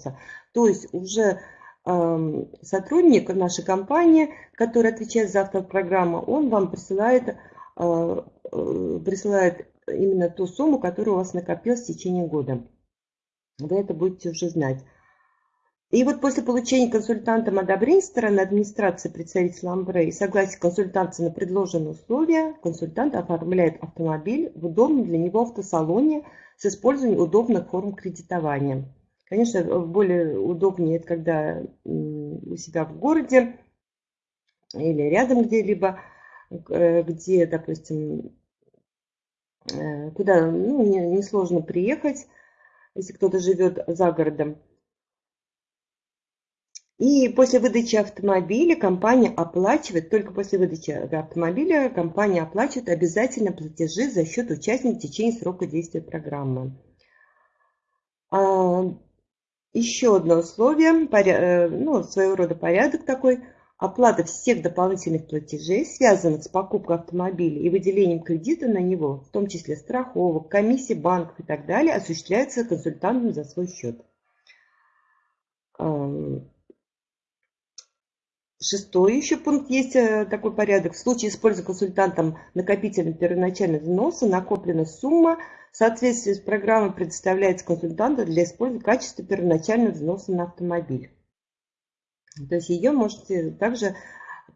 взноса. То есть уже э, сотрудник нашей компании, который отвечает за автопрограмму, он вам присылает, э, э, присылает именно ту сумму, которая у вас накопилась в течение года. Вы это будете уже знать. И вот после получения консультантом одобрения стороны администрации представителя Ламбре и согласия консультанта на предложенные условия, консультант оформляет автомобиль в удобном для него автосалоне с использованием удобных форм кредитования. Конечно, более удобнее это когда у себя в городе или рядом где-либо, э, где, допустим, э, куда ну, несложно не приехать, если кто-то живет за городом. И после выдачи автомобиля компания оплачивает, только после выдачи автомобиля компания оплачивает обязательно платежи за счет участника в течение срока действия программы. Еще одно условие, э, ну, своего рода порядок такой, оплата всех дополнительных платежей, связанных с покупкой автомобиля и выделением кредита на него, в том числе страховок, комиссий банков и так далее, осуществляется консультантом за свой счет. Шестой еще пункт есть э, такой порядок. В случае использования консультантом накопительного первоначального взноса накопленная сумма в соответствии с программой предоставляется консультанту для использования качества первоначального взноса на автомобиль. То есть ее можете также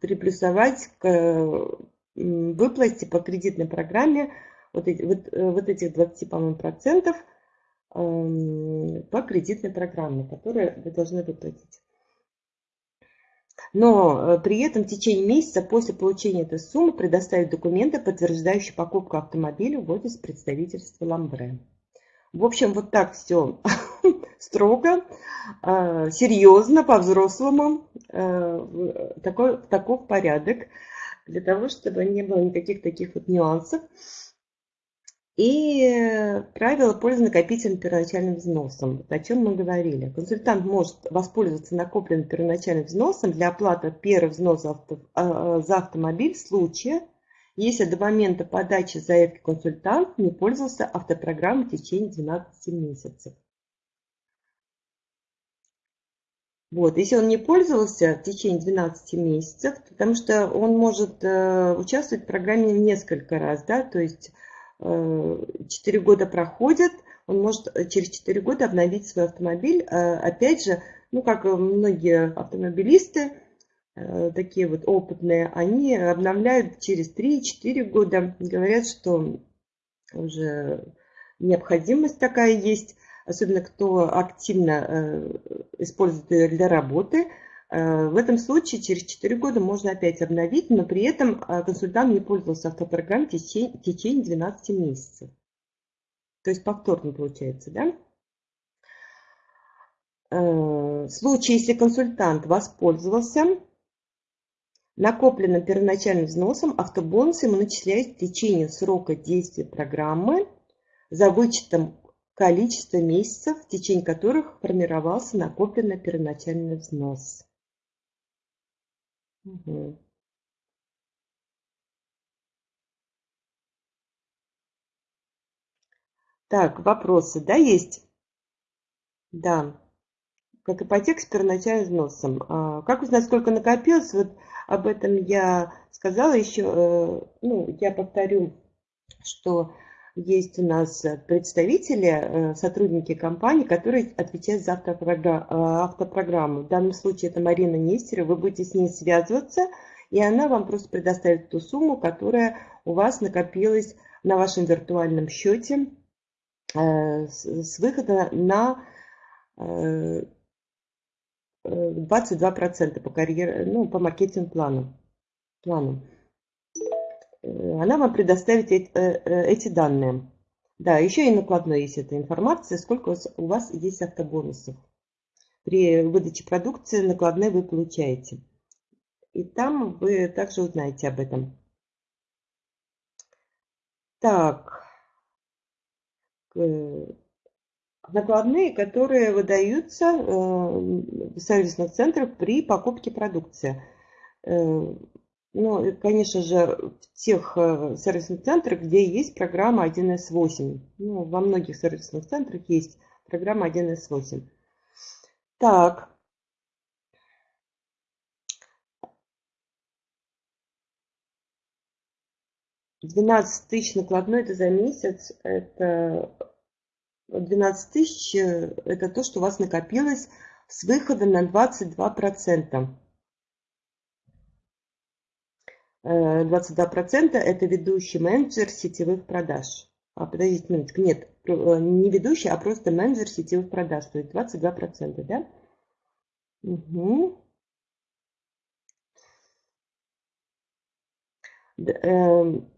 приплюсовать к выплате по кредитной программе вот, эти, вот, э, вот этих 20, по-моему, процентов эм, по кредитной программе, которые вы должны выплатить но э, при этом в течение месяца после получения этой суммы предоставить документы, подтверждающие покупку автомобиля в офис представительства Ламбре. В общем, вот так все строго, э, серьезно, по-взрослому, э, такой, такой порядок, для того, чтобы не было никаких таких вот нюансов. И правило пользы накопительным первоначальным взносом. о чем мы говорили. Консультант может воспользоваться накопленным первоначальным взносом для оплаты первого взноса а, за автомобиль в случае, если до момента подачи заявки консультант не пользовался автопрограммой в течение 12 месяцев. Вот, если он не пользовался в течение 12 месяцев, потому что он может э, участвовать в программе несколько раз, да, то есть 4 года проходят, он может э, через 4 года обновить свой автомобиль. Э, опять же, ну как многие автомобилисты, э, такие вот опытные, они обновляют через 3-4 года. Говорят, что уже необходимость такая есть, особенно кто активно использует ее для работы – Э, в этом случае через 4 года можно опять обновить, но при этом э, консультант не пользовался автопрограммой в течение 12 месяцев. То есть повторно получается, да? Э, в случае, если консультант воспользовался накопленным первоначальным взносом, автобонус ему начисляется в течение срока действия программы за вычетом количества месяцев, в течение которых формировался накопленный первоначальный взнос. Мгм. Так, вопросы, да, есть? Да. Как ипотека с первоначальным взносом. А, как узнать, сколько накопилось? Вот об этом я сказала еще. Э, ну, я повторю, что есть у нас представители, э, сотрудники компании, которые отвечают за автопрограмму. В данном случае это Марина Нестерова. Вы будете с ней связываться, и она вам просто предоставит ту сумму, которая у вас накопилась на вашем виртуальном счете э, с выхода на 22% э, по, карьере, ну, по маркетинг плану. плану. Э, она вам предоставит э, э, эти данные. Да, еще и накладной есть эта информация, сколько у вас есть автобонусов. При выдаче продукции накладной вы получаете. И там вы также узнаете об этом. Так. Накладные, которые выдаются в сервисных центрах при покупке продукции. Ну, конечно же, в тех э, сервисных центрах, где есть программа 1С8. Ну, во многих сервисных центрах есть программа 1С8. Так. Двенадцать тысяч накладной это за месяц. Это 12 тысяч э, это то, что у вас накопилось с выхода на 22%. 22% это ведущий менеджер сетевых продаж. А, подождите минутку, нет, э, не ведущий, а просто менеджер сетевых продаж, то есть 22%, да? Угу.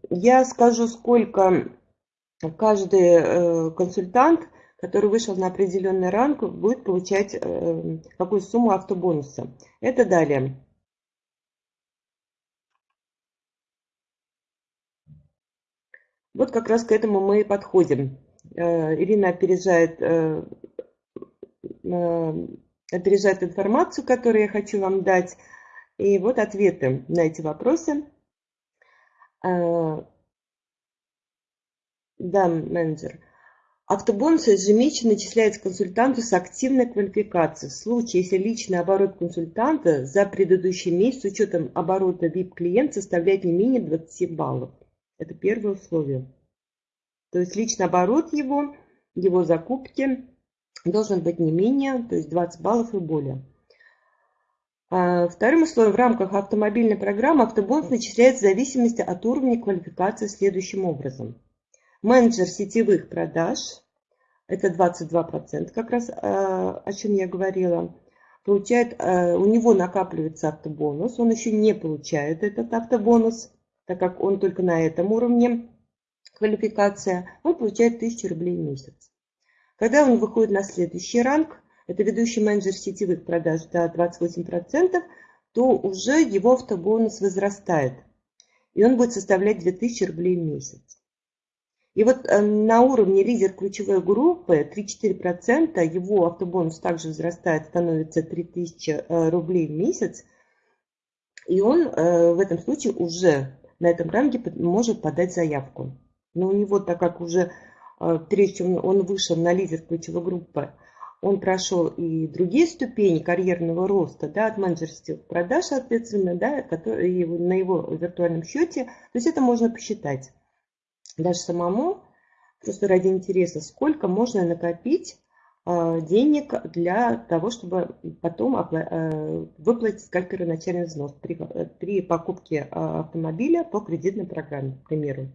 Я скажу, сколько каждый э, консультант, который вышел на определенный ранг, будет получать э, какую сумму автобонуса. Это далее. Вот как раз к этому мы и подходим. Э, Ирина опережает, опережает информацию, которую я хочу вам дать. И вот ответы на эти вопросы. Да, менеджер. Автобонус ежемесячно начисляется консультанту с активной квалификацией. В случае, если личный оборот консультанта за предыдущий месяц с учетом оборота VIP-клиент составляет не менее 20 баллов. Это первое условие. То есть личный оборот его, его закупки должен быть не менее, то есть 20 баллов и более. А вторым условием в рамках автомобильной программы автобонус начисляется в зависимости от уровня квалификации следующим образом – Менеджер сетевых продаж, это 22%, как раз э, о чем я говорила, получает, э, у него накапливается автобонус, он еще не получает этот автобонус, так как он только на этом уровне квалификация, он получает 1000 рублей в месяц. Когда он выходит на следующий ранг, это ведущий менеджер сетевых продаж до 28%, то уже его автобонус возрастает. И он будет составлять 2000 рублей в месяц. И вот э, на уровне лидер ключевой группы 3-4% его автобонус также возрастает, становится 3000 э, рублей в месяц. И он э, в этом случае уже на этом ранге может подать заявку. Но у него, так как уже прежде чем он вышел на лидер ключевой группы, он прошел и другие ступени карьерного роста, да, от менеджерских продаж, соответственно, да, которые на его виртуальном счете. То есть это можно посчитать даже самому, просто ради интереса, сколько можно накопить денег для того, чтобы потом э, выплатить как первоначальный взнос при, при покупке автомобиля по кредитной программе, к примеру.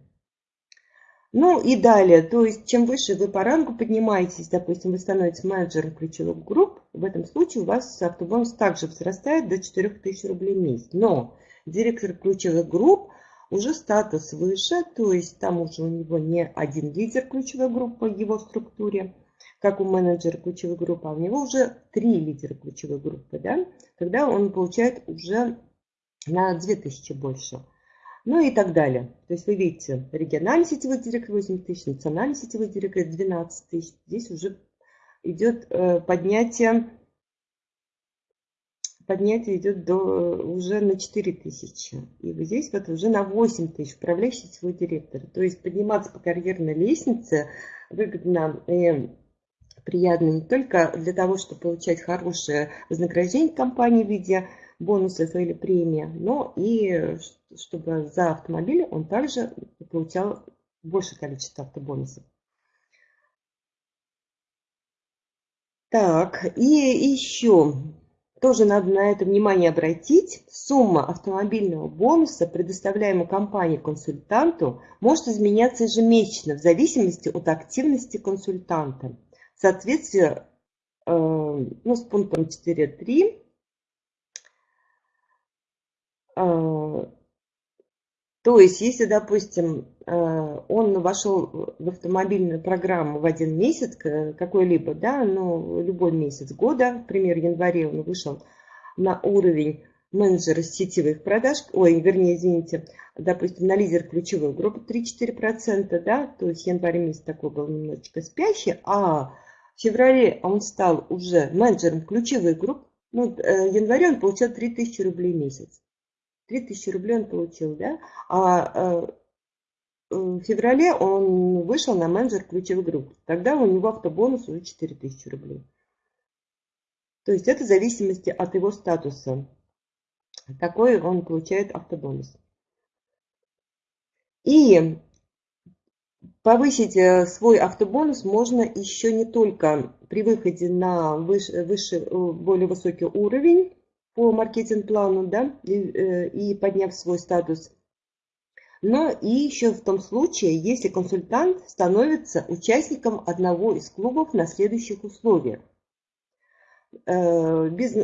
Ну и далее, то есть чем выше вы по рангу поднимаетесь, допустим, вы становитесь менеджером ключевых групп, в этом случае у вас автобонус также возрастает до 4000 рублей в месяц. Но директор ключевых групп уже статус выше, то есть там уже у него не один лидер ключевой группы в его структуре, как у менеджера ключевой группы, а у него уже три лидера ключевой группы, да, тогда он получает уже на 2000 больше. Ну и так далее. То есть вы видите, региональный сетевой директор 8 тысяч, национальный сетевой директор 12 тысяч. Здесь уже идет э, поднятие поднятие идет до, уже на 4 тысячи. И вот здесь вот уже на 8 тысяч управляющий свой директор. То есть подниматься по карьерной лестнице выгодно и приятно не только для того, чтобы получать хорошее вознаграждение компании в виде бонусов или премии, но и чтобы за автомобиль он также получал большее количество автобонусов. Так, и еще тоже надо на это внимание обратить. Сумма автомобильного бонуса, предоставляемого компанией консультанту, может изменяться ежемесячно в зависимости от активности консультанта. Соответствии э, ну, с пунктом 4.3 э, то есть, если, допустим, э, он вошел в автомобильную программу в один месяц, какой-либо, да, ну, любой месяц года, например, в январе он вышел на уровень менеджера сетевых продаж, ой, вернее, извините, допустим, на лидер ключевой группы 3-4%, да, то есть январь месяц такой был немножечко спящий, а в феврале он стал уже менеджером ключевой группы, ну, э, в январе он получал 3000 рублей в месяц. 3000 рублей он получил, да? А э, в феврале он вышел на менеджер ключевых групп. Тогда у него автобонус уже 4000 рублей. То есть это в зависимости от его статуса. Такой он получает автобонус. И повысить э, свой автобонус можно еще не только при выходе на выше, выше э, более высокий уровень по маркетинг-плану, да, и, э, и подняв свой статус, но и еще в том случае, если консультант становится участником одного из клубов на следующих условиях. Без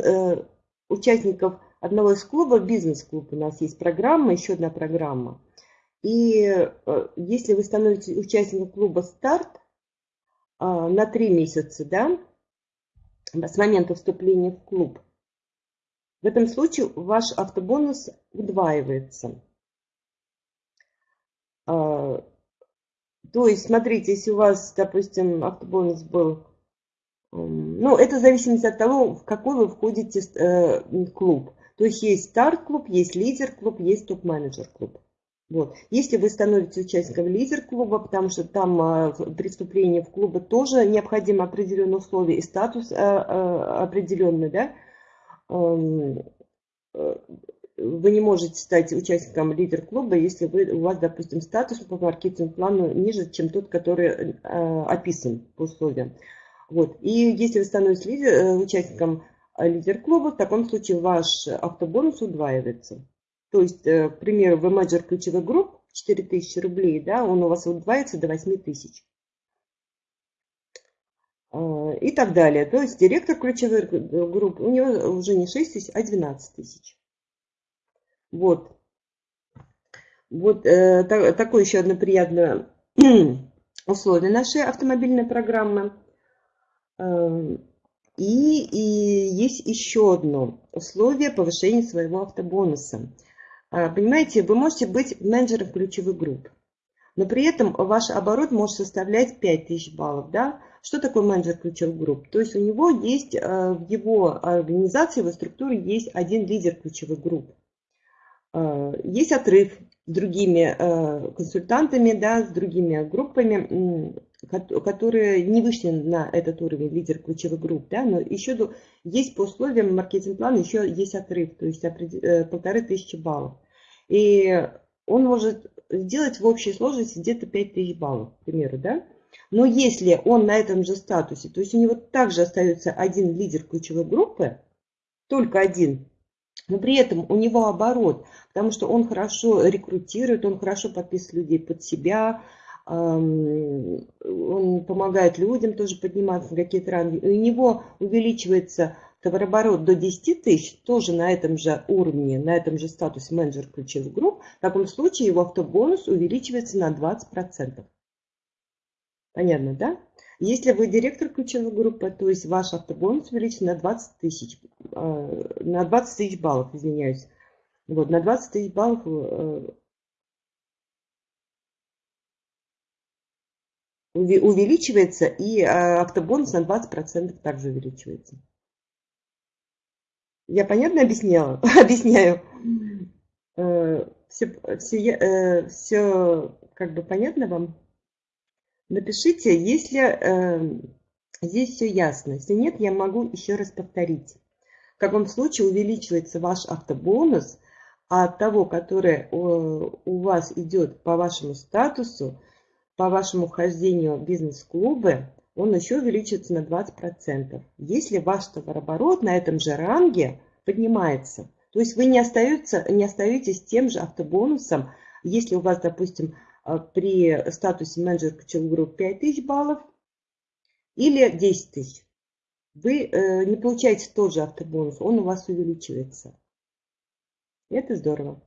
участников одного из клубов, бизнес-клуб у нас есть программа, еще одна программа – и э, если вы становитесь участником клуба «Старт» а, на три месяца, да, с момента вступления в клуб, в этом случае ваш автобонус удваивается. А, то есть, смотрите, если у вас, допустим, автобонус был, ну, это в зависимости от того, в какой вы входите э, клуб. То есть, есть старт-клуб, есть лидер-клуб, есть топ-менеджер-клуб. Вот. Если вы становитесь участником лидер-клуба, потому что там а, при в клубы тоже необходимо определенные условия и статус а, а, определенный, да, эм, э, вы не можете стать участником лидер-клуба, если вы, у вас, допустим, статус по маркетинг-плану ниже, чем тот, который э, описан по условиям. Вот. И если вы становитесь лидер, э, участником лидер-клуба, в таком случае ваш автобонус удваивается. То есть, э, к примеру, в менеджер ключевых групп 4000 рублей, да, он у вас удваивается до 8000. А, и так далее. То есть директор ключевых групп, у него уже не 6 тысяч, а 12 тысяч. Вот. Вот э, так, такое еще одно приятное условие нашей автомобильной программы. Э, и, и есть еще одно условие повышения своего автобонуса. А, понимаете, вы можете быть менеджером ключевых групп, но при этом ваш оборот может составлять 5000 баллов. Да? Что такое менеджер ключевых групп? То есть у него есть, а, в его организации, в его структуре есть один лидер ключевых групп. А, есть отрыв с другими консультантами, да, с другими группами, которые не вышли на этот уровень лидер ключевых групп, да, но еще есть по условиям маркетинг-плана еще есть отрыв, то есть э, полторы тысячи баллов. И он может сделать в общей сложности где-то 5000 баллов, к примеру, да. Но если он на этом же статусе, то есть у него также остается один лидер ключевой группы, только один, но при этом у него оборот, потому что он хорошо рекрутирует, он хорошо подписывает людей под себя, он помогает людям тоже подниматься на какие-то ранги. У него увеличивается товарооборот до 10 тысяч, тоже на этом же уровне, на этом же статусе менеджер ключевых групп, в таком случае его автобонус увеличивается на 20%. Понятно, да? Если вы директор ключевой группы, то есть ваш автобонус увеличится на 20 тысяч, э, на 20 тысяч баллов, извиняюсь. Вот, на 20 тысяч баллов увеличивается и э, автобонус на 20% также увеличивается. Я понятно объясняла? Объясняю. Все, все, все как бы понятно вам? Напишите, если э, здесь все ясно. Если нет, я могу еще раз повторить. В каком случае увеличивается ваш автобонус, а от того, который у вас идет по вашему статусу, по вашему вхождению в бизнес-клубы, он еще увеличится на 20%. Если ваш товарооборот на этом же ранге поднимается, то есть вы не, остаетесь, не остаетесь тем же автобонусом, если у вас, допустим, а, при статусе менеджер ключевой группы 5000 баллов или 10 тысяч. Вы э, не получаете тот же автобонус, он у вас увеличивается. Это здорово.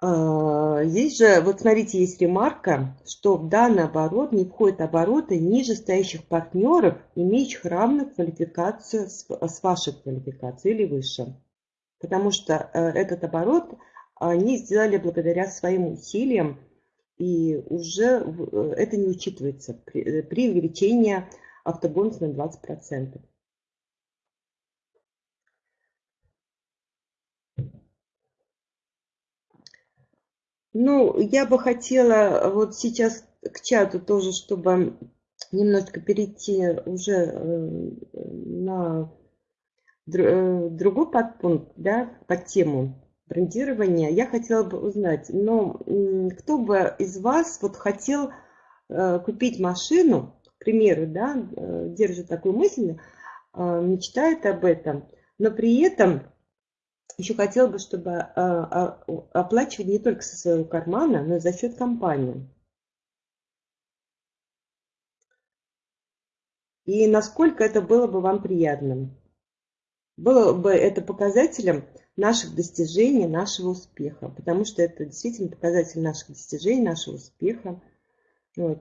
Здесь же, вот смотрите, есть ремарка, что в данный оборот не входят обороты ниже стоящих партнеров, имеющих равную квалификацию с вашей квалификацией или выше потому что э, этот оборот они сделали благодаря своим усилиям, и уже э, это не учитывается при, э, при увеличении автобонуса на 20%. Ну, я бы хотела вот сейчас к чату тоже, чтобы немножко перейти уже э, на э, другой подпункт, да, под тему брендирования, я хотела бы узнать, но кто бы из вас вот хотел э, купить машину, к примеру, да, держит такую мысль, мечтает об этом, но при этом еще хотел бы, чтобы оплачивать не только со своего кармана, но и за счет компании. и насколько это было бы вам приятным. Было бы это показателем наших достижений, нашего успеха, потому что это действительно показатель наших достижений, нашего успеха. Вот.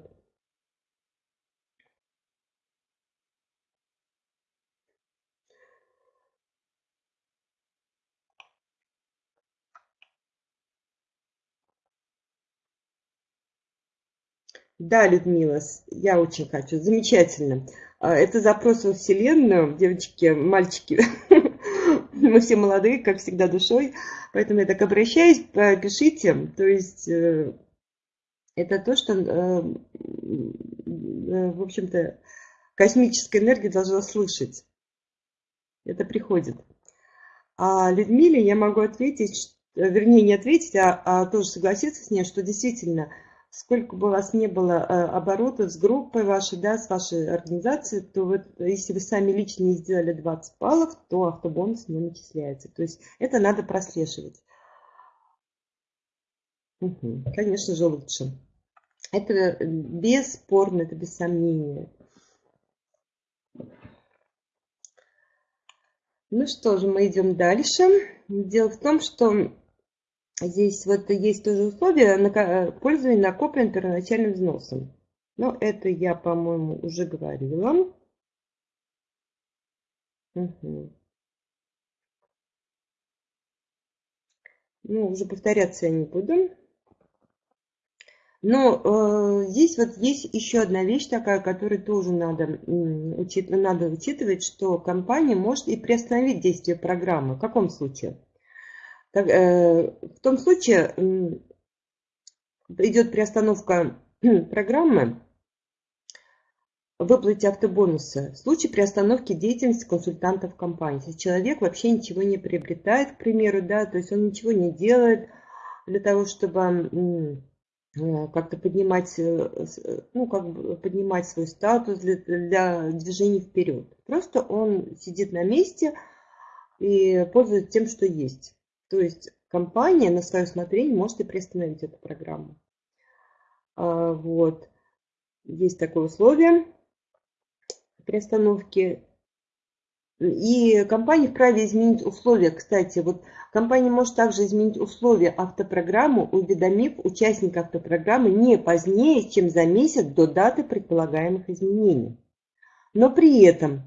Да, Людмила, я очень хочу. Замечательно. А, это запрос во Вселенную, девочки, мальчики. Мы все молодые, как всегда, душой. Поэтому я так обращаюсь, пишите. То есть э, это то, что, э, э, в общем-то, космическая энергия должна слышать. Это приходит. А Людмиле я могу ответить, вернее, не ответить, а, а тоже согласиться с ней, что действительно – сколько бы у вас не было э, оборотов с группой вашей, да, с вашей организацией, то вот, если вы сами лично не сделали 20 баллов, то автобонус не начисляется. То есть это надо прослеживать. Угу, конечно же лучше. Это бесспорно, это без сомнения. Ну что же, мы идем дальше. Дело в том, что Здесь вот есть тоже условия на э, пользование накопленным первоначальным взносом. Но это я, по-моему, уже говорила. Угу. Ну, уже повторяться я не буду. Но э, здесь вот есть еще одна вещь такая, которую тоже надо, учит, надо учитывать, что компания может и приостановить действие программы. В каком случае? Так, э, в том случае идет приостановка программы выплате автобонуса в случае приостановки деятельности консультантов компании. Если человек вообще ничего не приобретает, к примеру, да, то есть он ничего не делает для того, чтобы э, как-то поднимать, э, ну, как бы поднимать свой статус для, для движения вперед. Просто он сидит на месте и пользуется тем, что есть. То есть компания на свое усмотрение может и приостановить эту программу. А, вот. Есть такое условие приостановки. И компания вправе изменить условия. Кстати, вот компания может также изменить условия автопрограммы, уведомив участника автопрограммы не позднее, чем за месяц до даты предполагаемых изменений. Но при этом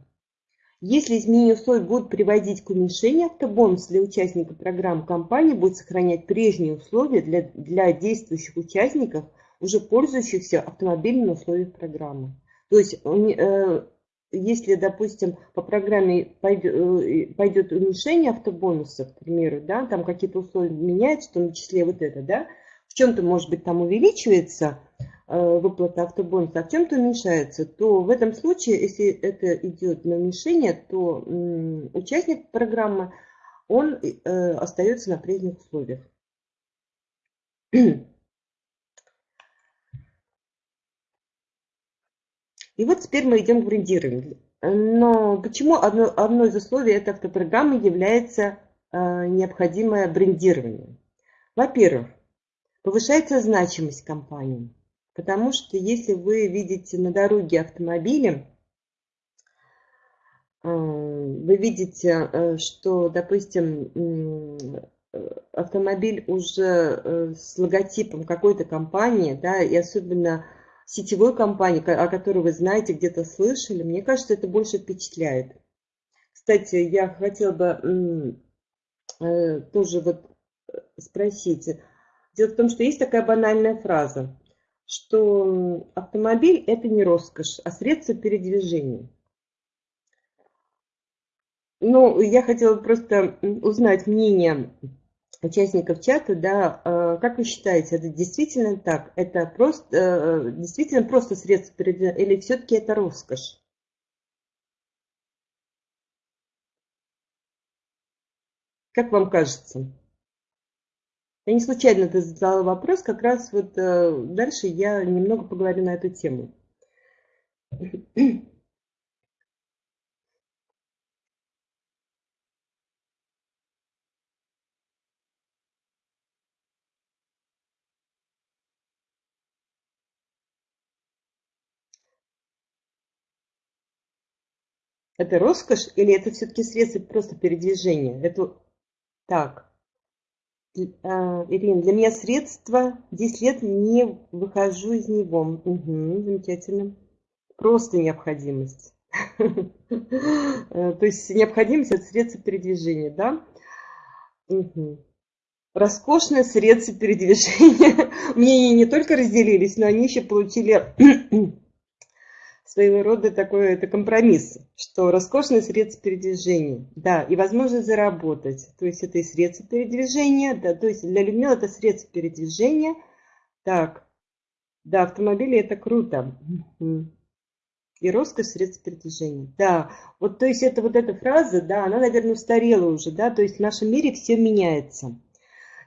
если изменение условий будут приводить к уменьшению автобонуса для участника программы, компания будет сохранять прежние условия для, для действующих участников, уже пользующихся автомобильными условиями программы. То есть, э, если, допустим, по программе пойдет, э, уменьшение автобонуса, к примеру, да, там какие-то условия меняются, в том числе вот это, да, в чем-то, может быть, там увеличивается, Э, выплата автобонуса, а в чем-то уменьшается, то в этом случае, если это идет на уменьшение, то участник программы, он э, остается на прежних условиях. И вот теперь мы идем к брендированию. Но почему одно, одно из условий этой автопрограммы является э, необходимое брендирование? Во-первых, повышается значимость компании. Потому что если вы видите на дороге автомобили, э, вы видите, э, что, допустим, автомобиль уже э, с логотипом какой-то компании, да, и особенно сетевой компании, о которой вы знаете, где-то слышали, мне кажется, это больше впечатляет. Кстати, я хотела бы тоже вот спросить. Дело в том, что есть такая банальная фраза что автомобиль – это не роскошь, а средство передвижения. Ну, я хотела просто узнать мнение участников чата, да, э, как вы считаете, это действительно так? Это просто, э, действительно просто средство передвижения или все-таки это роскошь? Как вам кажется? Я не случайно это задала вопрос, как раз вот э, дальше я немного поговорю на эту тему. Это роскошь или это все-таки средство просто передвижения? Это так. А, Ирина, для меня средство 10 лет не выхожу из него. Угу, замечательно. Просто необходимость. То есть необходимость это средство передвижения, да? Угу. Роскошное средство передвижения. Мнения не только разделились, но они еще получили своего рода такой это компромисс, что роскошное средство передвижения, да, и возможность заработать, то есть это и средство передвижения, да, то есть для Людмилы это средство передвижения, так, да, автомобили это круто, и роскошь средств передвижения, да, вот, то есть это вот эта фраза, да, она, наверное, устарела уже, да, то есть в нашем мире все меняется.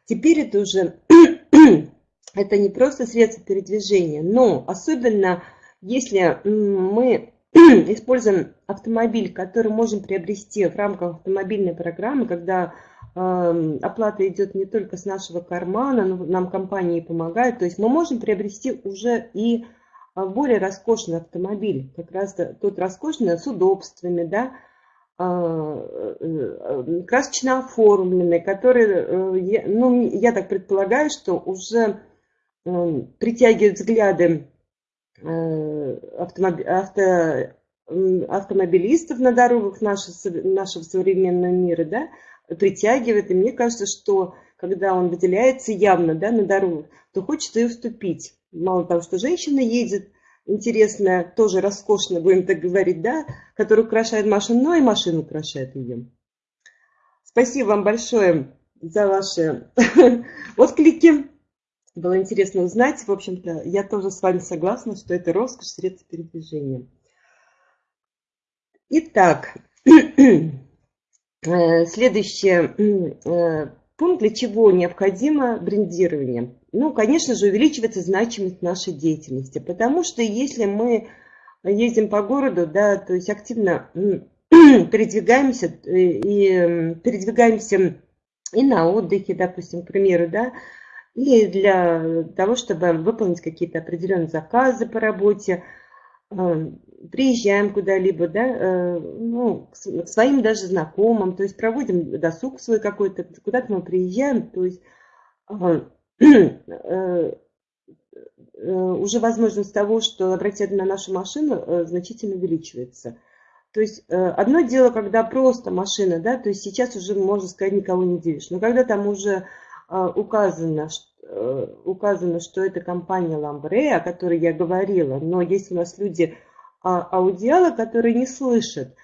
Теперь это уже, это не просто средство передвижения, но особенно если мы используем автомобиль, который можем приобрести в рамках автомобильной программы, когда э, оплата идет не только с нашего кармана, но нам компании помогают, то есть мы можем приобрести уже и а, более роскошный автомобиль, как раз тот роскошный с удобствами, да, а, э, красочно оформленный, который, э, ну, я так предполагаю, что уже притягивает взгляды Э, автомоб... авто... автомобилистов на дорогах нашего, нашего современного мира, да, притягивает. И мне кажется, что когда он выделяется явно да, на дорогах, то хочется и уступить. Мало того, что женщина едет, интересная, тоже роскошно, будем так говорить, да, которая украшает машину, но и машина украшает ее. Спасибо вам большое за ваши отклики. Было интересно узнать. В общем-то, я тоже с вами согласна, что это роскошь средств передвижения. Итак, э, следующий э, пункт, для чего необходимо брендирование. Ну, конечно же, увеличивается значимость нашей деятельности, потому что если мы ездим по городу, да, то есть активно передвигаемся э, и передвигаемся и на отдыхе, допустим, к примеру, да, и для того, чтобы выполнить какие-то определенные заказы по работе, э, приезжаем куда-либо, да, э, ну, к своим даже знакомым, то есть проводим досуг свой какой-то, куда-то мы приезжаем, то есть э, уже возможность того, что обратить на нашу машину, значительно увеличивается. То есть одно дело, когда просто машина, да, то есть сейчас уже, можно сказать, никого не делишь, но когда там уже указано, э, указано, что это компания Ламбре, о которой я говорила, но есть у нас люди а, аудиалы, которые не слышат,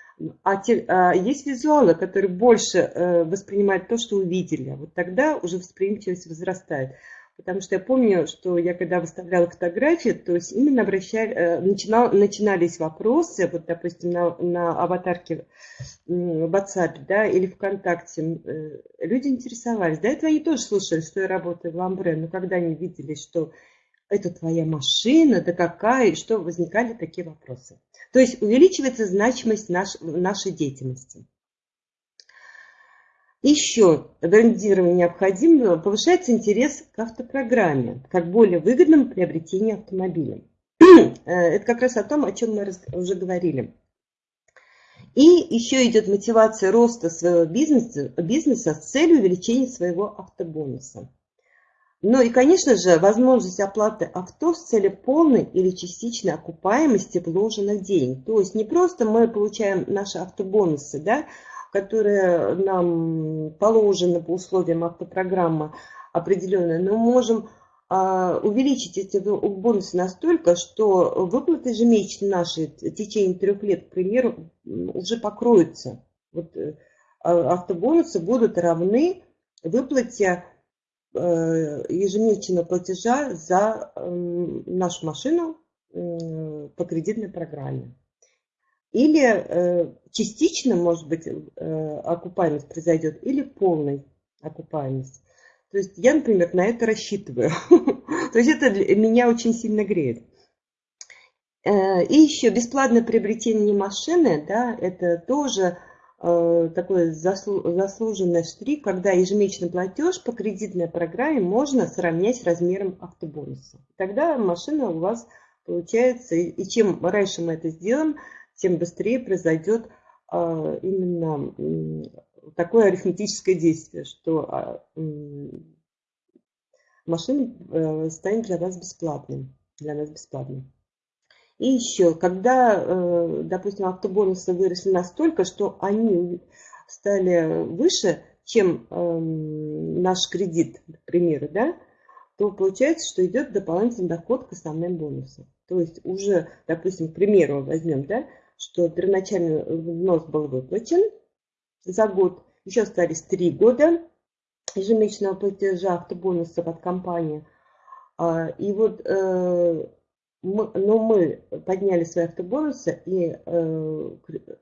а, те, а есть визуалы, которые больше э, воспринимают то, что увидели. Вот тогда уже восприимчивость возрастает. Потому что я помню, что я когда выставляла фотографии, то есть именно обращали, э, начинал, начинались вопросы, вот, допустим, на, на аватарке в WhatsApp, да, или ВКонтакте, э, люди интересовались. До этого они тоже слушали, что я работаю в Ламбре, но когда они видели, что это твоя машина, да какая, что возникали такие вопросы. То есть увеличивается значимость наш, нашей деятельности. Еще брендирование необходимо, повышается интерес к автопрограмме, как более выгодному приобретению автомобиля. Э, это как раз о том, о чем мы уже говорили. И еще идет мотивация роста своего бизнеса, бизнеса с целью увеличения своего автобонуса. Ну и, конечно же, возможность оплаты авто с целью полной или частичной окупаемости вложенных денег. То есть не просто мы получаем наши автобонусы, да, которые нам положены по условиям автопрограммы определенные, но можем а, увеличить эти бонусы настолько, что выплаты ежемесячные наши в течение трех лет, к примеру, уже покроются. Вот, э, а, автобонусы будут равны выплате ежемесячного платежа за нашу машину по кредитной программе. Или частично, может быть, окупаемость произойдет, или полной окупаемость. То есть я, например, на это рассчитываю. То есть это меня очень сильно греет. Э, и еще бесплатное приобретение машины, да, это тоже э, такой заслуженный штрих, когда ежемесячный платеж по кредитной программе можно сравнять с размером автобонуса. Тогда машина у вас получается, и чем раньше мы это сделаем, тем быстрее произойдет э, именно такое арифметическое действие, что а, машина станет для вас бесплатным, для нас бесплатным. И еще, когда, э, допустим, автобонусы выросли настолько, что они стали выше, чем эм, наш кредит, к примеру, да, то получается, что идет дополнительный доход к основным бонусам. То есть уже, допустим, к примеру возьмем, да, что первоначальный взнос был выплачен за год, еще остались три года ежемесячного платежа автобонусов от компании. А, и вот э, мы, но мы подняли свои автобонусы, и э,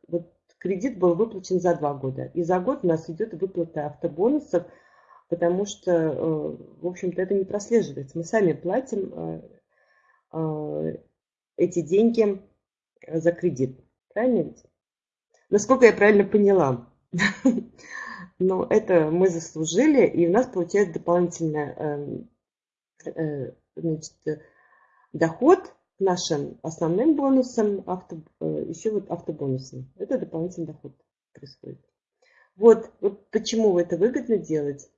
вот кредит был выплачен за два года. И за год у нас идет выплата автобонусов, потому что, э, в общем-то, это не прослеживается. Мы сами платим эти деньги за кредит. Правильно ведь? Насколько я правильно поняла. Но это мы заслужили, и у нас получается дополнительная э, э, значит, доход к нашим основным бонусам, авто, э, еще вот автобонусам. Это дополнительный доход происходит. Вот, вот почему это выгодно делать.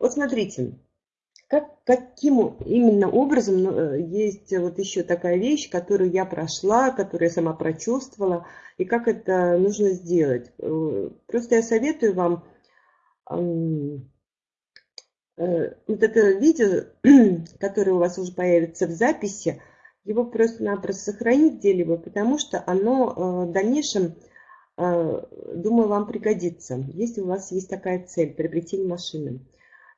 Вот смотрите, как, каким именно образом ну, э, есть вот еще такая вещь, которую я прошла, которую я сама прочувствовала, и как это нужно сделать. Э, просто я советую вам Э, вот это видео, которое у вас уже появится в записи, его просто-напросто сохранить где-либо, потому что оно в дальнейшем, думаю, вам пригодится, если у вас есть такая цель – приобретение машины.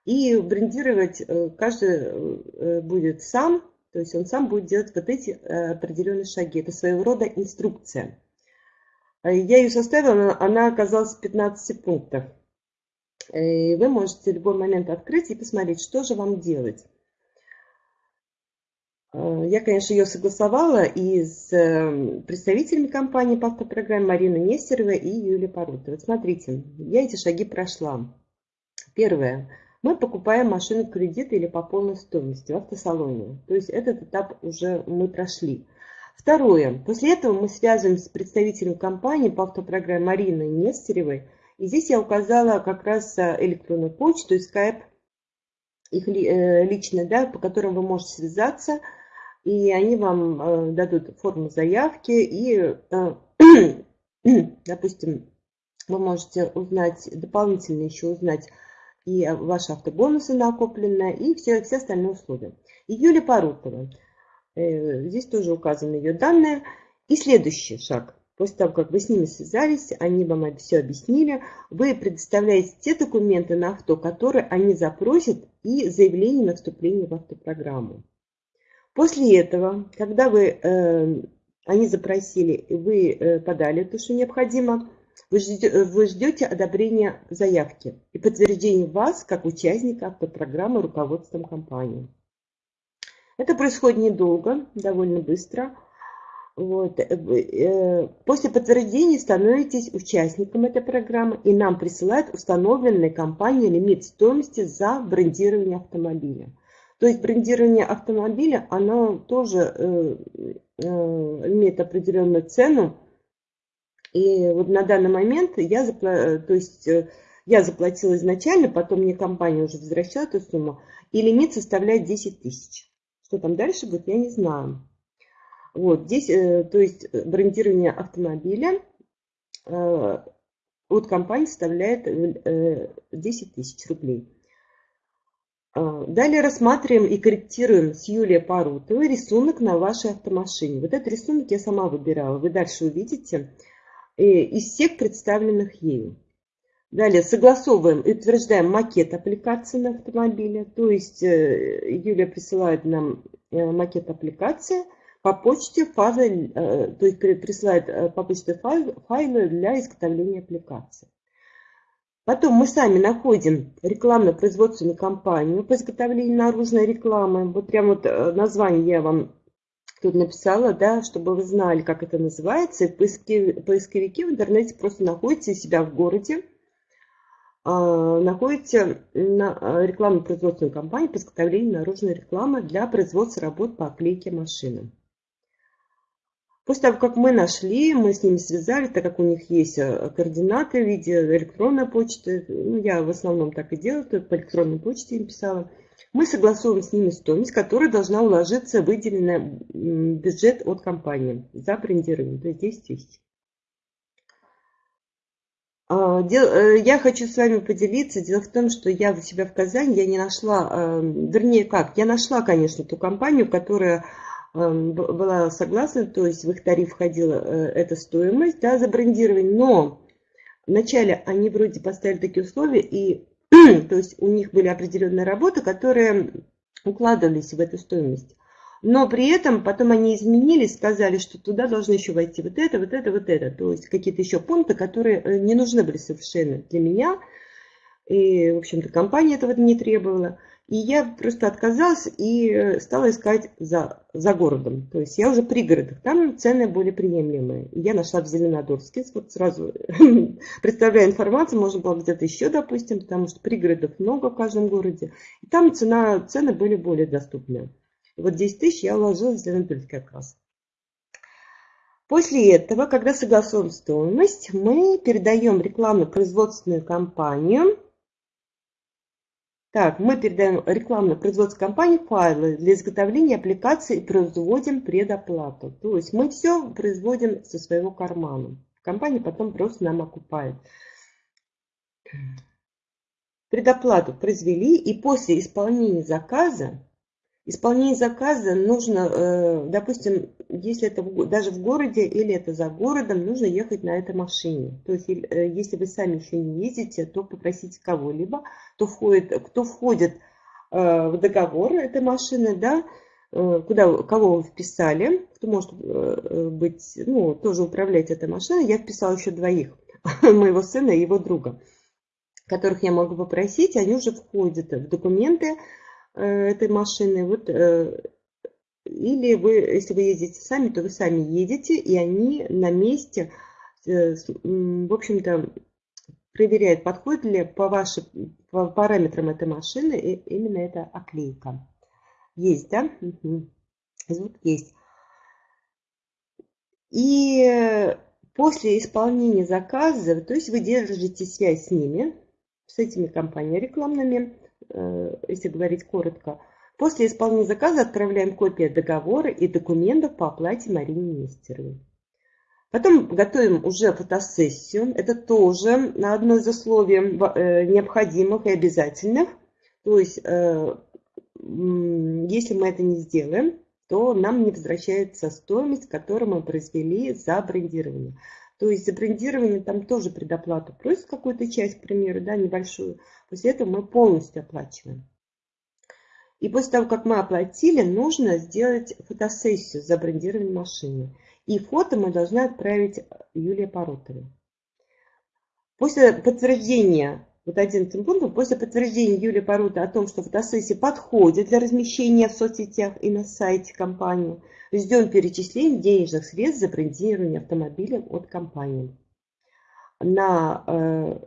И брендировать каждый будет сам, то есть он сам будет делать вот эти определенные шаги. Это своего рода инструкция. Я ее составила, она оказалась 15 пунктов. И вы можете в любой момент открыть и посмотреть, что же вам делать. Э, я, конечно, ее согласовала и с представителями компании по автопрограмме Мариной Нестеровой и Юлией Парутой. Вот смотрите, я эти шаги прошла. Первое. Мы покупаем машину в кредит или по полной стоимости в автосалоне. То есть этот этап уже мы прошли. Второе. После этого мы связываемся с представителем компании по автопрограмме Мариной Нестеревой и здесь я указала как раз э, электронную почту и скайп, их э, лично, да, по которым вы можете связаться, и они вам э, дадут форму заявки, и, допустим, вы можете узнать, дополнительно еще узнать и ваши автобонусы накопленные, и все, все остальные условия. И Юлия Парутова. Здесь тоже указаны ее данные. И следующий шаг. После того, как вы с ними связались, они вам все объяснили, вы предоставляете те документы на авто, которые они запросят, и заявление на вступление в автопрограмму. После этого, когда вы, э, они запросили, вы э, подали то, что необходимо, вы ждете, вы ждете одобрения заявки и подтверждения вас как участника автопрограммы руководством компании. Это происходит недолго, довольно быстро. Вот. Э, э, после подтверждения становитесь участником этой программы и нам присылают установленный компанией лимит стоимости за брендирование автомобиля. То есть брендирование автомобиля, оно тоже э, имеет определенную цену. И вот на данный момент я, запла... то есть, я заплатила изначально, потом мне компания уже возвращала эту сумму, и лимит составляет 10 тысяч. Что там дальше будет, я не знаю. Вот здесь, э, то есть э, брендирование автомобиля э, от компании составляет 10 тысяч рублей. Далее рассматриваем и корректируем с Юлией Парутовой рисунок на вашей автомашине. Вот этот рисунок я сама выбирала. Вы дальше увидите из всех представленных ею. Далее согласовываем и утверждаем макет аппликации на автомобиле. То есть э, Юлия присылает нам э, макет аппликации по почте файлы, э, то есть присылает по почте файлы для изготовления аппликации. Потом мы сами находим рекламно-производственную компанию по изготовлению наружной рекламы. Вот прям вот название я вам тут написала, да, чтобы вы знали, как это называется. Поисковики в интернете просто находите себя в городе, а, находите на а, рекламно-производственную компанию по изготовлению наружной рекламы для производства работ по оклейке машины. После того, как мы нашли, мы с ними связали, так как у них есть а, координаты в виде электронной почты, ну, я в основном так и делаю, то по электронной почте им писала, мы согласовываем с ними стоимость, которая должна уложиться в выделенный бюджет от компании за брендирование, то есть 10 тысяч. А, э, я хочу с вами поделиться. Дело в том, что я у себя в Казани, я не нашла, э, вернее как, я нашла, конечно, ту компанию, которая э, была согласна, то есть в их тариф входила эта стоимость да, за брендирование, но вначале они вроде поставили такие условия, и то есть у них были определенные работы, которые укладывались в эту стоимость. Но при этом потом они изменились, сказали, что туда должны еще войти вот это, вот это, вот это. То есть какие-то еще пункты, которые э, не нужны были совершенно для меня. И, в общем-то, компания этого не требовала. И я просто отказалась и э, стала искать за, за городом. То есть я уже при городах. Там цены более приемлемые. И я нашла в Зеленодольске. Вот сразу представляю информацию. Можно было где-то еще, допустим, потому что пригородов много в каждом городе. И там цена, цены были более доступные. Вот 10 тысяч я уложила в Зеленодольск как раз. После этого, когда согласуем стоимость, мы передаем рекламно-производственную компанию. Так, мы передаем рекламно-производственной компании файлы для изготовления аппликации и производим предоплату. То есть мы все производим со своего кармана. Компания потом просто нам окупает. Предоплату произвели и после исполнения заказа Исполнение заказа нужно, э, допустим, если это даже в городе или это за городом, нужно ехать на этой машине. То есть, э, если вы сами еще не ездите, то попросите кого-либо, кто входит, кто входит э, в договор этой машины, да, куда, кого вы вписали, кто может быть, ну, тоже управлять этой машиной. Я вписала еще двоих, моего сына и его друга, которых я могу попросить, они уже входят в документы, этой машины. Вот, э, или вы, если вы ездите сами, то вы сами едете, и они на месте, э, в общем-то, проверяют, подходит ли по вашим по параметрам этой машины именно эта оклейка. Есть, да? Угу. Звук есть. И после исполнения заказа, то есть вы держите связь с ними, с этими компаниями рекламными, Э, если говорить коротко. После исполнения заказа отправляем копии договора и документов по оплате Марине Нестеровой. Потом готовим уже фотосессию. Это тоже одно из условий э, необходимых и обязательных. То есть, э, если мы это не сделаем, то нам не возвращается стоимость, которую мы произвели за брендирование. То есть за брендирование там тоже предоплату просят какую-то часть, к примеру, да, небольшую. После этого мы полностью оплачиваем. И после того, как мы оплатили, нужно сделать фотосессию за брендирование машины. И фото мы должны отправить Юлии Поротовой. После подтверждения, вот 11 пунктом, после подтверждения Юлии Пороты о том, что фотосессия подходит для размещения в соцсетях и на сайте компании, ждем перечисления денежных средств за брендирование автомобиля от компании. На, э,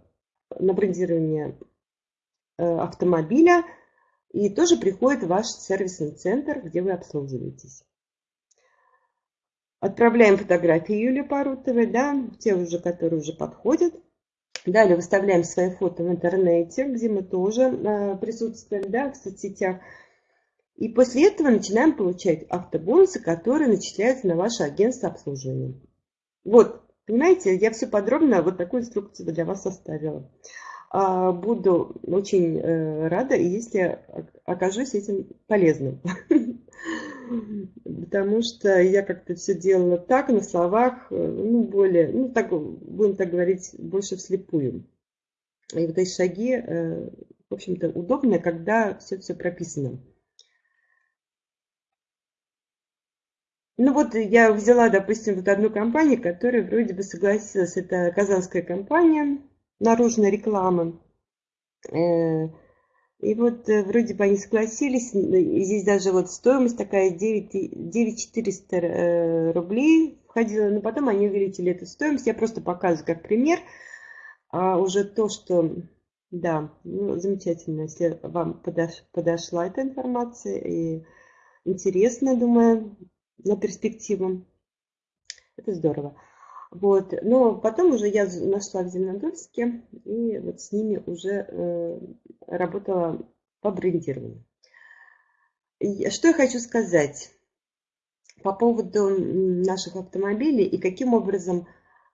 на брендирование Э, автомобиля и тоже приходит ваш сервисный центр, где вы обслуживаетесь. Отправляем фотографии Юлии Парутовой, да, те уже, которые уже подходят. Далее выставляем свои фото в интернете, где мы тоже э, присутствуем, да, в соцсетях. И после этого начинаем получать автобонусы, которые начисляются на ваше агентство обслуживания. Вот, понимаете, я все подробно вот такую инструкцию для вас составила. А, буду очень э, рада, если окажусь этим полезным. Потому что я как-то все делала так, на словах, э, ну, более, ну, так, будем так говорить, больше вслепую. И вот эти шаги, э, в общем-то, удобно, когда все-все прописано. Ну вот я взяла, допустим, вот одну компанию, которая вроде бы согласилась. Это казанская компания наружная реклама. Э, и вот э, вроде бы они согласились. Здесь даже вот стоимость такая 9, 9400 рублей входила. Но потом они увеличили эту стоимость. Я просто показываю как пример. А уже то, что... Да, ну, замечательно, если вам подош, подошла эта информация и интересно, думаю, на перспективу. Это здорово. Вот. Но потом уже я нашла в Зеленодольске и вот с ними уже э, работала по брендированию. Что я хочу сказать по поводу наших автомобилей и каким образом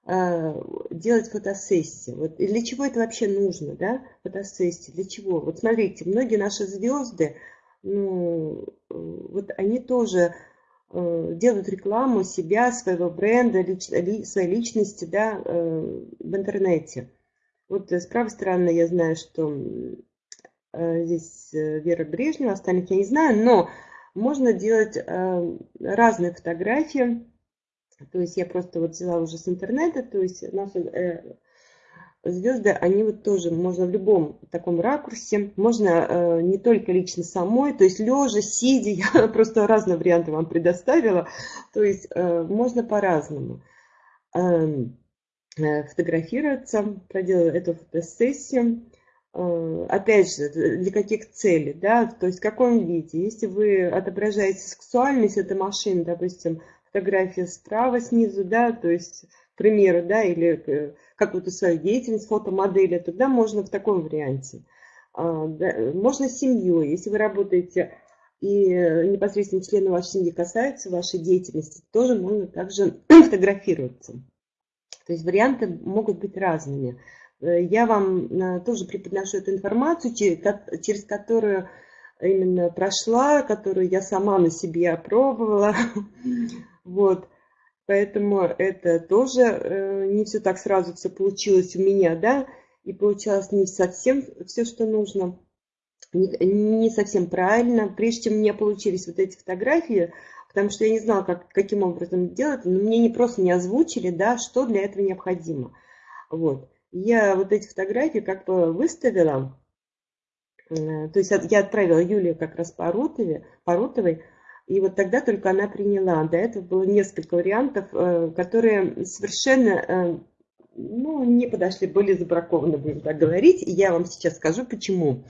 э, делать фотосессии. Вот, и для чего это вообще нужно, да, фотосессии, для чего? Вот смотрите, многие наши звезды, ну, э, вот они тоже делают рекламу себя, своего бренда, лич, ли, своей личности да, э, в интернете. Вот с правой стороны я знаю, что э, здесь Вера Брежнева, остальных я не знаю, но можно делать разные фотографии. То есть я просто вот взяла уже с интернета, то есть наши звезды, они вот тоже можно в любом таком ракурсе, можно э, не только лично самой, то есть лежа, сидя, я просто разные варианты вам предоставила, то есть э, можно по-разному эм, э, фотографироваться, проделать эту фотосессию. Э, опять же, для каких целей, да, то есть в каком виде. Если вы отображаете сексуальность этой машины, допустим, фотография справа снизу, да, то есть, к примеру, да, или э, какую-то свою деятельность фотомодели, тогда можно в таком варианте. А, можно с семьей, если вы работаете и непосредственно члены вашей семьи касаются вашей деятельности, тоже можно также фотографироваться. То есть варианты могут быть разными. Э, я вам э, тоже преподношу эту информацию, через которую именно прошла, которую я сама на себе опробовала. Вот. Поэтому это тоже э, не все так сразу все получилось у меня, да, и получалось не совсем все, что нужно, не, не совсем правильно. Прежде чем мне получились вот эти фотографии, потому что я не знала, как, каким образом делать, но мне не просто не озвучили, да, что для этого необходимо. Вот. Я вот эти фотографии как бы выставила, э, то есть я отправила Юлию как раз по Рутовой, по Рутовой и вот тогда только она приняла. До этого было несколько вариантов, э, которые совершенно э, ну, не подошли, были забракованы, будем так говорить. И я вам сейчас скажу, почему.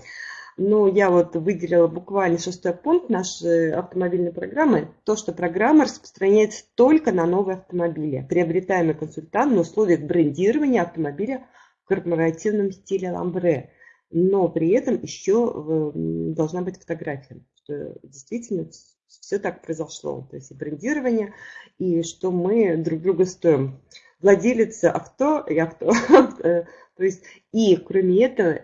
Но я вот выделила буквально шестой пункт нашей автомобильной программы. То, что программа распространяется только на новые автомобили. Приобретаемый консультант на условиях брендирования автомобиля в корпоративном стиле ламбре. Но при этом еще э, должна быть фотография, что действительно все так произошло. То есть и брендирование, и что мы друг друга стоим. Владелец авто и авто. То есть и кроме этого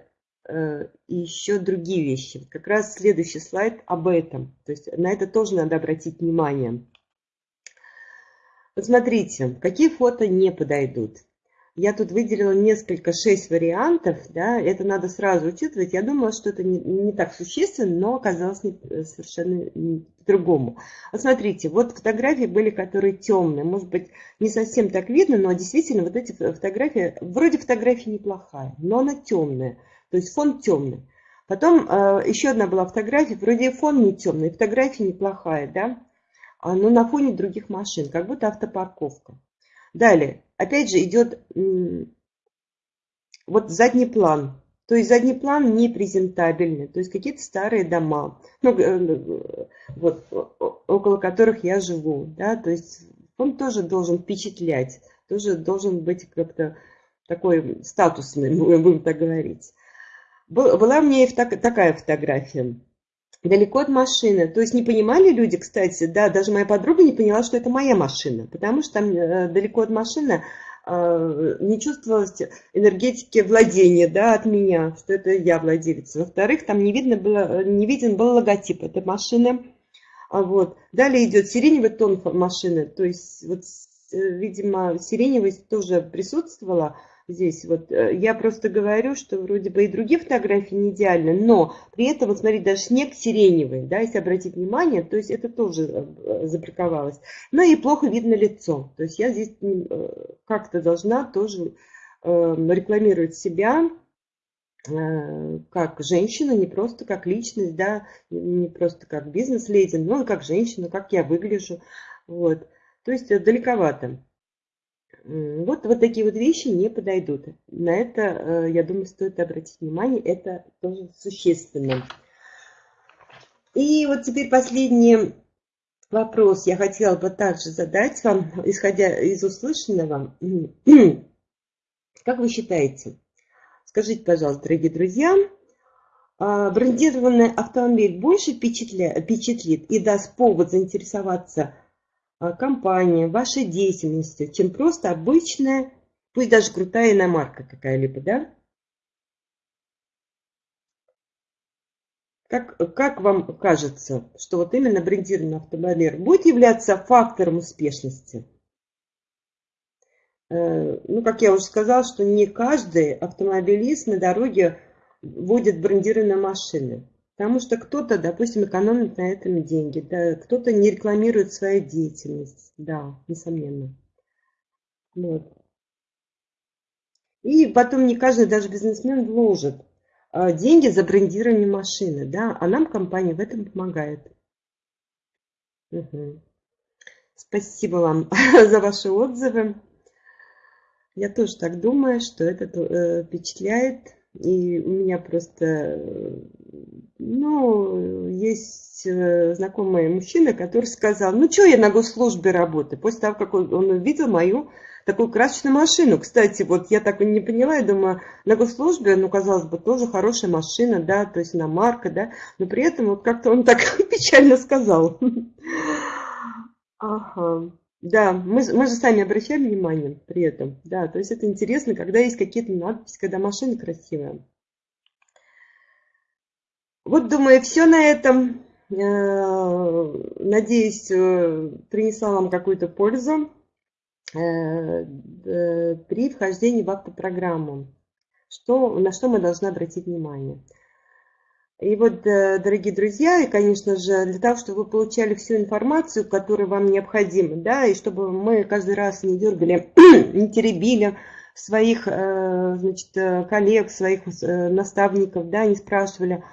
э, еще другие вещи. Как раз следующий слайд об этом. То есть на это тоже надо обратить внимание. Посмотрите, какие фото не подойдут. Я тут выделила несколько, шесть вариантов, да, это надо сразу учитывать. Я думала, что это не, не так существенно, но оказалось не, э, совершенно по-другому. Вот смотрите, вот фотографии были, которые темные, может быть, не совсем так видно, но действительно вот эти фотографии, вроде фотография неплохая, но она темная, то есть фон темный. Потом э, еще одна была фотография, вроде фон не темный, фотография неплохая, да, а, но на фоне других машин, как будто автопарковка. Далее, опять же, идет вот задний план. То есть задний план не презентабельный, то есть какие-то старые дома, ну, э, вот, около которых я живу. Да? То есть он тоже должен впечатлять, тоже должен быть как-то такой статусный, будем так говорить. Была и такая фотография далеко от машины. То есть не понимали люди, кстати, да, даже моя подруга не поняла, что это моя машина, потому что там э, далеко от машины э, не чувствовалось энергетики владения да, от меня, что это я владелец. Во-вторых, там не, видно было, не виден был логотип этой машины. А вот. Далее идет сиреневый тон машины, то есть, вот, э, видимо, сиреневость тоже присутствовала, здесь вот. Э, я просто говорю, что вроде бы и другие фотографии не идеальны, но при этом, вот смотрите, даже снег сиреневый, да, если обратить внимание, то есть это тоже э, заприковалось. Ну и плохо видно лицо. То есть я здесь э, как-то должна тоже рекламировать себя как женщина, не просто как личность, да, не просто как бизнес-леди, но и как женщина, как я выгляжу. Вот. То есть далековато. Вот, вот такие вот вещи не подойдут. На это, э, я думаю, стоит обратить внимание, это тоже существенно. И вот теперь последний вопрос я хотела бы также задать вам, исходя из услышанного. Как вы считаете, скажите, пожалуйста, дорогие друзья, а, брендированный автомобиль больше впечатлит и даст повод заинтересоваться компания, вашей деятельностью, чем просто обычная, пусть даже крутая иномарка какая-либо, да? Как, как вам кажется, что вот именно брендированный автомобиль будет являться фактором успешности? Э, ну, как я уже сказала, что не каждый автомобилист на дороге водит брендированные машины. Потому что кто-то, допустим, экономит на этом деньги, да, кто-то не рекламирует свою деятельность, да, несомненно. Вот. И потом не каждый даже бизнесмен вложит а, деньги за брендирование машины, да, а нам компания в этом помогает. Угу. Спасибо вам за ваши отзывы. Я тоже так думаю, что это э, впечатляет. И у меня просто ну, есть э, знакомый мужчина, который сказал, ну, что я на госслужбе работаю? После того, как он, он увидел мою такую красочную машину. Кстати, вот я так и не поняла, я думаю, на госслужбе, ну, казалось бы, тоже хорошая машина, да, то есть на марка, да, но при этом вот как-то он так печально сказал. Ага. Да, мы, мы же сами обращаем внимание при этом, да, то есть это интересно, когда есть какие-то надписи, когда машина красивая. Вот, думаю, все на этом. Э, надеюсь, э, принесла вам какую-то пользу э, при вхождении в автопрограмму. Что, на что мы должны обратить внимание. И вот, дорогие друзья, и, конечно же, для того, чтобы вы получали всю информацию, которая вам необходима, да, и чтобы мы каждый раз не дергали, не теребили своих, значит, коллег, своих наставников, да, не спрашивали,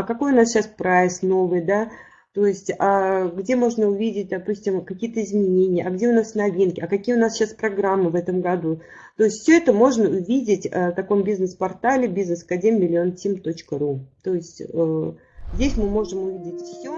а какой у нас сейчас прайс новый, да, то есть, а где можно увидеть, допустим, какие-то изменения, а где у нас новинки, а какие у нас сейчас программы в этом году. То есть, все это можно увидеть э, в таком бизнес-портале бизнес-академ То есть, э, здесь мы можем увидеть все.